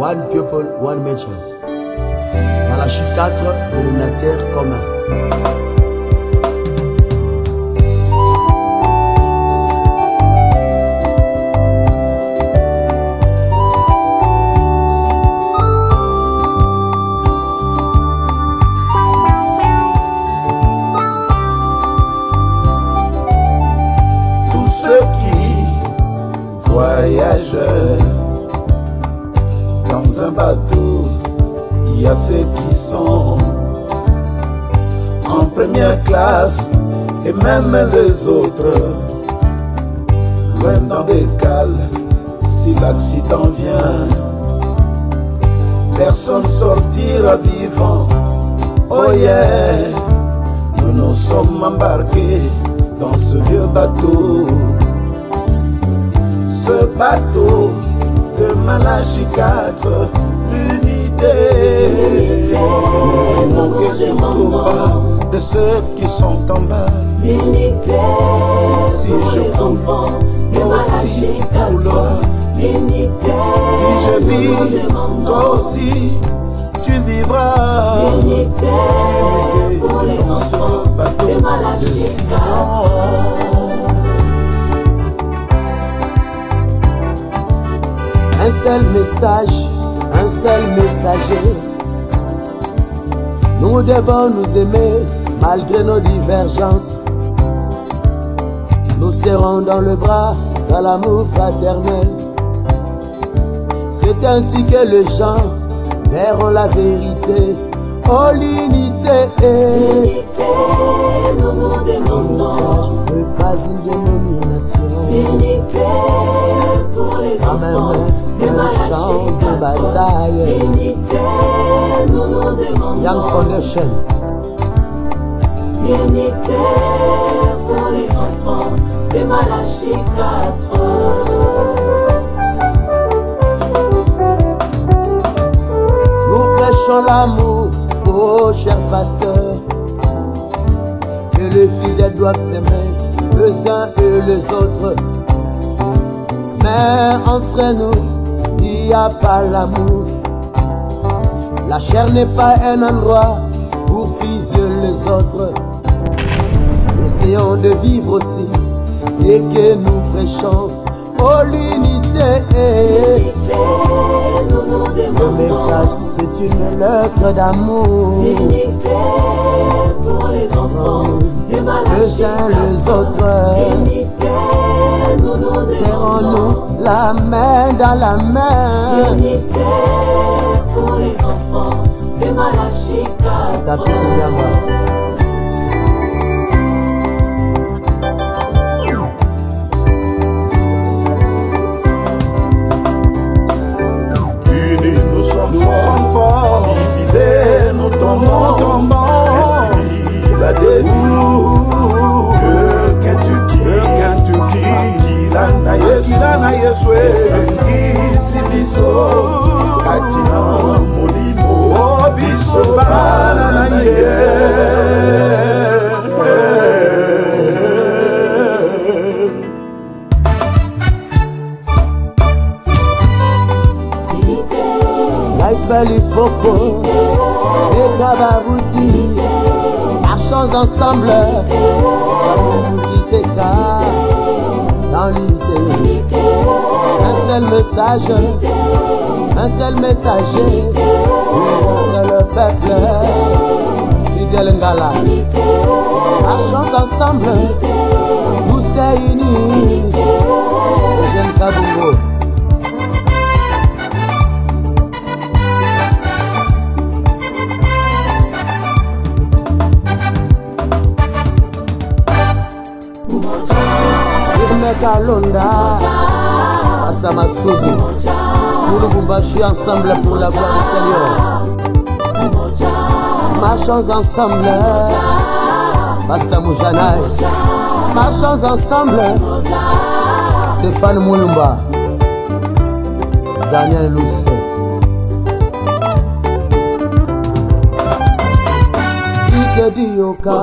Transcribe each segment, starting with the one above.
One Matches. Malachie 4, dénominateur commun. Tous ceux qui voyagent dans un bateau, il y a ceux qui sont en première classe et même les autres loin dans des cales si l'accident vient. Personne sortira vivant. Oh yeah, nous nous sommes embarqués dans ce vieux bateau. Ce bateau de Malachi 4, l'unité. Manquez surtout pas de ceux qui sont en bas. L'unité Si pour je les enfants de Malachi tu 4. couleras. L'unité Si je vis, toi aussi tu vivras. L'unité pour les enfants de Malachi Sion. 4. Un seul message, un seul messager. Nous devons nous aimer malgré nos divergences. Nous serrons dans le bras, dans l'amour fraternel. C'est ainsi que les gens verront la vérité. Oh l'unité L'unité nous nous demandons. ne Foundation. L'unité pour les enfants de Malachi 4. Nous prêchons l'amour, oh cher pasteur. Que les fidèles doivent s'aimer les uns et les autres. Mais entre nous, il n'y a pas l'amour. La chair n'est pas un endroit pour fuser les autres. Essayons de vivre aussi ce que nous prêchons. Oh l'unité. L'unité nous nous Le message, c'est une lettre d'amour. L'unité pour les enfants de Les Malachi uns les 4. autres, L'unité nous nous serrons-nous la main dans la main. L'unité pour les enfants de Malachi 4. Tapis Singamba. Unis Foko, Beka Babuti, marchons ensemble, Kiseka, dans l'unité. Un seul message, un seul messager, un seul peuple, fidèle Ngala. Marchons ensemble, tous unis, Firme Kalonda, Pasta Massoudi, pour Lubumbashi ensemble pour la gloire du Seigneur. Marchons ensemble, Pasta Moujanai, marchons ensemble, Stéphane Moulumba, Daniel Lousse. Ike Dioka,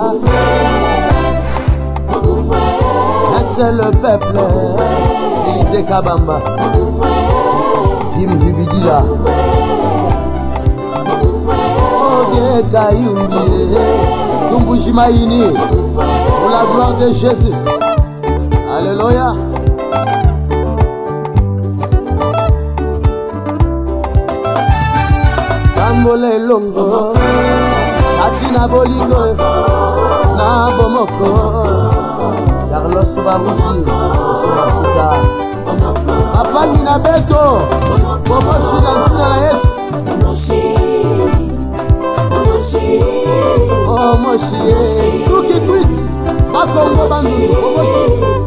un seul peuple, Élisée Kabamba, Vim Vibidila, Maïni Pour la gloire de Jésus. Alléluia. Tambola elongo Kati na bolingo. Na bomoko carlos babuti afrika apangi na beto bobosi na ntina na yesu. Oh, Omoshi tukikwit bakongo bandu bobosi